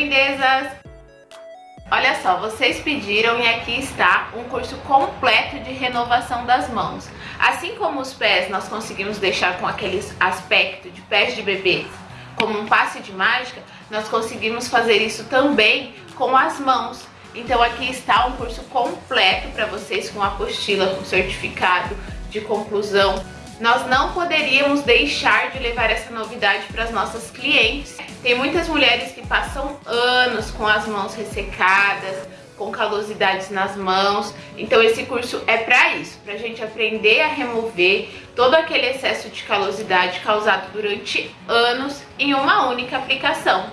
Lindezas! Olha só, vocês pediram e aqui está um curso completo de renovação das mãos. Assim como os pés nós conseguimos deixar com aquele aspecto de pés de bebê, como um passe de mágica, nós conseguimos fazer isso também com as mãos. Então aqui está um curso completo para vocês com apostila, com certificado de conclusão. Nós não poderíamos deixar de levar essa novidade para as nossas clientes. Tem muitas mulheres que passam anos com as mãos ressecadas, com calosidades nas mãos. Então esse curso é para isso, para a gente aprender a remover todo aquele excesso de calosidade causado durante anos em uma única aplicação.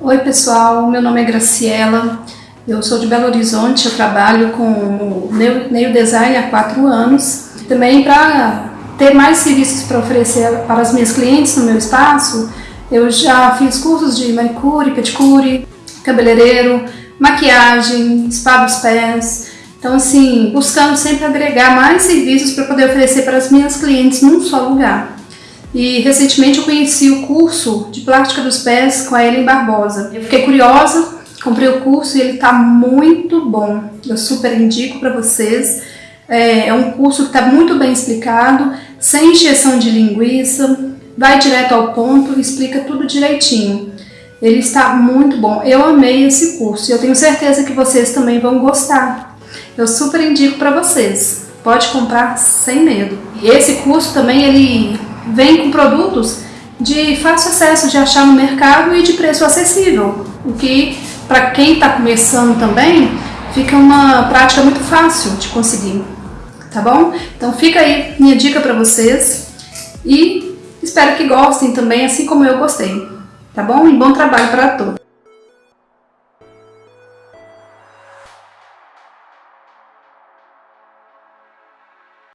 Oi pessoal, meu nome é Graciela, eu sou de Belo Horizonte, eu trabalho com Nail Design há quatro anos. Também para ter mais serviços para oferecer para as minhas clientes no meu espaço, eu já fiz cursos de manicure, pedicure, cabeleireiro, maquiagem, spa dos pés. Então assim, buscando sempre agregar mais serviços para poder oferecer para as minhas clientes num só lugar. E recentemente eu conheci o curso de plástica dos pés com a Ellen Barbosa. Eu fiquei curiosa, comprei o curso e ele está muito bom. Eu super indico para vocês. É, é, um curso que está muito bem explicado, sem injeção de linguiça, vai direto ao ponto, explica tudo direitinho. Ele está muito bom. Eu amei esse curso e eu tenho certeza que vocês também vão gostar. Eu super indico para vocês. Pode comprar sem medo. Esse curso também ele vem com produtos de fácil acesso de achar no mercado e de preço acessível, o que para quem está começando também fica uma prática muito fácil de conseguir, tá bom? Então fica aí minha dica para vocês e espero que gostem também, assim como eu gostei, tá bom? E bom trabalho para todos!